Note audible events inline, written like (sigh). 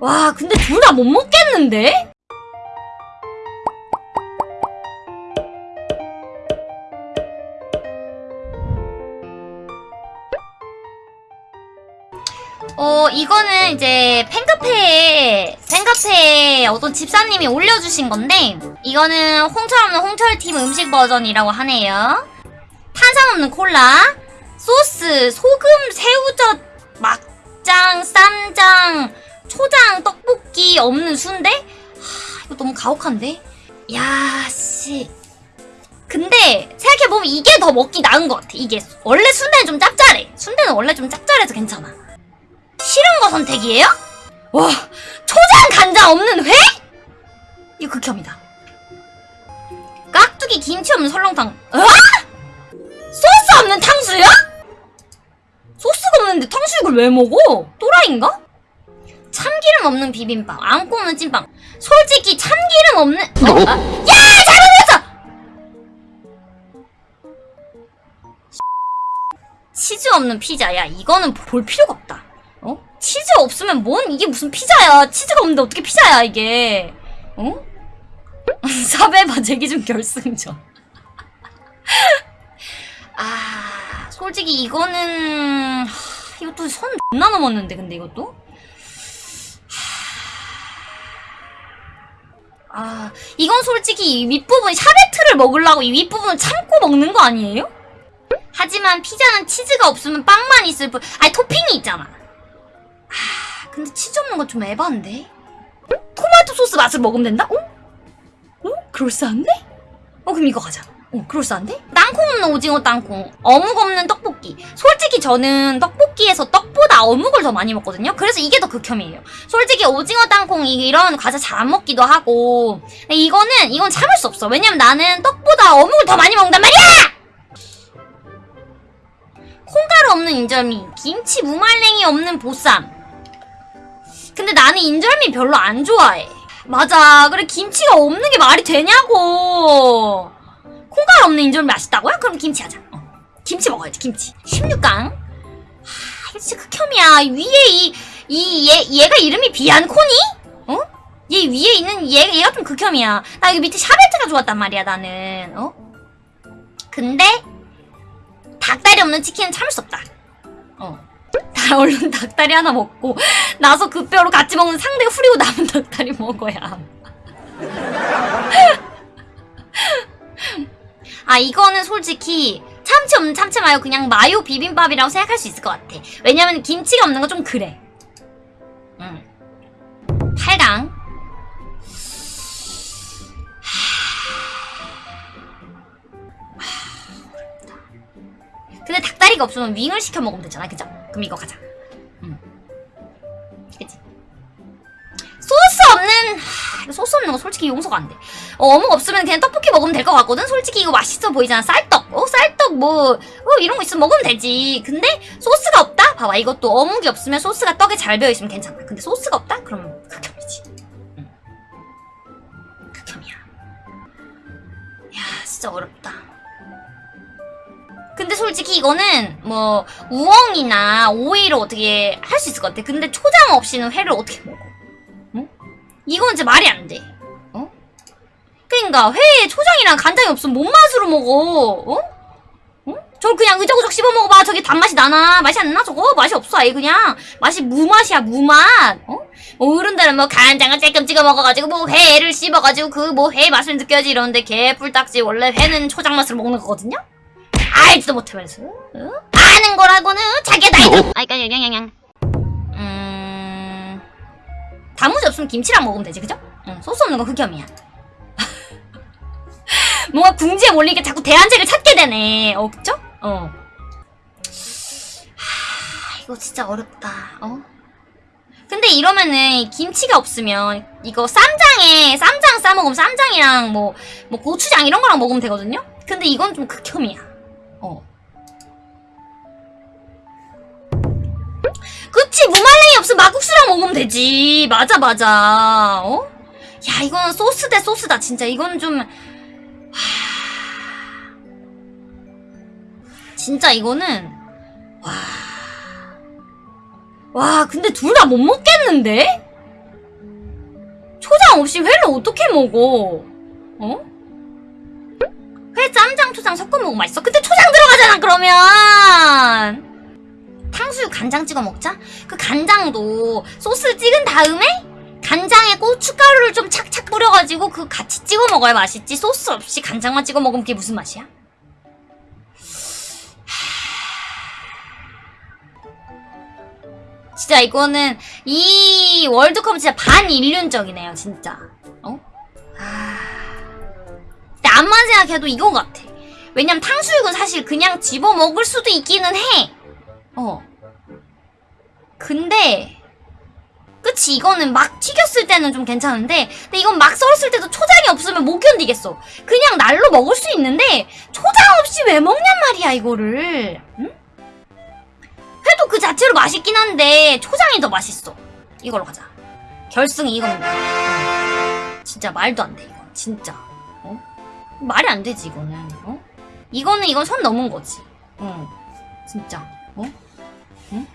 와, 근데 둘 다 못 먹겠는데? 어, 이거는 이제 팬카페에, 팬카페에 어떤 집사님이 올려주신 건데, 이거는 홍철 없는 홍철팀 음식 버전이라고 하네요. 탄산 없는 콜라, 소스, 소금, 새우젓, 막장, 쌈장, 초장, 떡볶이 없는 순대? 하, 이거 너무 가혹한데? 야, 씨. 근데 생각해보면 이게 더 먹기 나은 것 같아. 이게 원래 순대는 좀 짭짤해. 순대는 원래 좀 짭짤해서 괜찮아. 싫은 거 선택이에요? 와, 초장 간장 없는 회? 이거 극혐이다. 깍두기 김치 없는 설렁탕. 어? 소스 없는 탕수육? 소스가 없는데 탕수육을 왜 먹어? 또라이인가? 참기름 없는 비빔밥, 안고 없는 찐빵. 솔직히 참기름 없는 어? 아, 야 잘못했어. 치즈 없는 피자. 야 이거는 볼 필요가 없다. 어? 치즈 없으면 뭔 이게 무슨 피자야? 치즈가 없는데 어떻게 피자야 이게? 어? (laughs) 사베바 제기준 결승전. (laughs) 아 솔직히 이거는 하, 이것도 선 존나 넘었는데 근데 이것도 아 이건 솔직히 이 윗부분 샤베트를 먹으려고 이 윗부분을 참고 먹는 거 아니에요? 하지만 피자는 치즈가 없으면 빵만 있을 뿐 아니 토핑이 있잖아 아 근데 치즈 없는 건 좀 에반데 토마토 소스 맛을 먹으면 된다? 어? 어? 그럴싸한데? 어 그럼 이거 가자 어 그럴싸한데? 땅콩 없는 오징어 땅콩 어묵 없는 떡볶이. 솔직히 저는 떡볶이에서 떡보다 어묵을 더 많이 먹거든요. 그래서 이게 더 극혐이에요. 솔직히 오징어 땅콩 이- 이런 과자 잘 안 먹기도 하고 이거는 이건 참을 수 없어. 왜냐면 나는 떡보다 어묵을 더 많이 먹는단 말이야! 콩가루 없는 인절미 김치 무말랭이 없는 보쌈. 근데 나는 인절미 별로 안 좋아해. 맞아. 그래 김치가 없는 게 말이 되냐고 콩가루 없는 인절미 맛있다고요? 그럼 김치 하자. 어. 김치 먹어야지, 김치. 16강. 하, 이거 진짜 극혐이야. 위에 이, 이, 얘, 얘가 이름이 비안코니? 어? 얘 위에 있는 얘, 얘가 좀 극혐이야. 나 여기 밑에 샤베트가 좋았단 말이야, 나는. 어? 근데, 닭다리 없는 치킨은 참을 수 없다. 어. 다 얼른 닭다리 하나 먹고, 나서 그 뼈로 같이 먹는 상대가 후리고 남은 닭다리 먹어야. 함. 아 이거는 솔직히 참치 없는 참치 마요 그냥 마요 비빔밥이라고 생각할 수 있을 것 같아. 왜냐면 김치가 없는 거 좀 그래. 응. 8강. 근데 닭다리가 없으면 윙을 시켜 먹으면 되잖아. 그죠? 그럼 이거 가자 소스 없는 소스 없는 거 솔직히 용서가 안 돼. 어, 어묵 없으면 그냥 떡볶이 먹으면 될 것 같거든. 솔직히 이거 맛있어 보이잖아. 쌀떡. 어, 쌀떡 뭐, 어, 이런 거 있으면 먹으면 되지. 근데 소스가 없다? 봐봐. 이것도 어묵이 없으면 소스가 떡에 잘 배어 있으면 괜찮아. 근데 소스가 없다? 그러면 극혐이지. 응. 극혐이야. 야, 진짜 어렵다. 근데 솔직히 이거는 뭐 우엉이나 오이로 어떻게 할 수 있을 것 같아. 근데 초장 없이는 회를 어떻게 먹어? 이건 이제 말이 안 돼. 어? 그니까 회에 초장이랑 간장이 없으면 뭔 맛으로 먹어? 어? 어? 저걸 그냥 의적의적 씹어 먹어봐. 저게 단맛이 나나? 맛이 안 나? 저거? 맛이 없어. 아예 그냥 맛이 무맛이야. 무맛. 어? 뭐 어른들은 뭐 간장을 쬐끔 찍어 먹어가지고 뭐 회를 씹어가지고 그 뭐 회 맛을 느껴야지 이러는데 개뿔딱지 원래 회는 초장 맛으로 먹는 거거든요? 알지도 못하면서 어? 아는 거라고는 자기가 나이도 아이까 양양양 음... 없으면 김치랑 먹으면 되지, 그죠? 응, 소스 없는 건 극혐이야. (laughs) 뭔가 궁지에 몰리게 자꾸 대안제를 찾게 되네. 어, 그죠? 어. 하, 이거 진짜 어렵다. 어? 근데 이러면은 김치가 없으면 이거 쌈장에 쌈장 싸 먹으면 쌈장이랑 뭐, 뭐 고추장 이런 거랑 먹으면 되거든요? 근데 이건 좀 극혐이야. 어. 그치 무말랭이 없으면 막국수랑 먹으면 되지 맞아 맞아 어? 야 이거는 소스 대 소스다 진짜 이건 좀 하... 진짜 이거는 와... 와 근데 둘 다 못 먹겠는데? 없이 회를 어떻게 먹어? 어? 회 쌈장 초장 섞어 먹으면 맛있어. 근데 초장 들어가잖아 그러면. 탕수육 간장 찍어 먹자. 그 간장도 소스 찍은 다음에 간장에 고춧가루를 좀 착착 뿌려가지고 그 같이 찍어 먹어야 맛있지. 소스 없이 간장만 찍어 먹으면 그게 무슨 맛이야? 진짜 이거는 이 월드컵은 진짜 반인륜적이네요, 진짜. 어? 아... 근데 암만 생각해도 이건 같아. 왜냐면 탕수육은 사실 그냥 집어 먹을 수도 있기는 해. 어. 근데 그치 이거는 막 튀겼을 때는 좀 괜찮은데 근데 이건 막 썰었을 때도 초장이 없으면 못 견디겠어. 그냥 날로 먹을 수 있는데 초장 없이 왜 먹냔 말이야 이거를. 응? 회도 그 자체로 맛있긴 한데 초장이 더 맛있어. 이걸로 가자. 결승 이겁니다. 어. 진짜 말도 안 돼 이거. 진짜. 어? 말이 안 되지 이거는. 어? 이거는 이건 선 넘은 거지. 어. 진짜. 어? 응?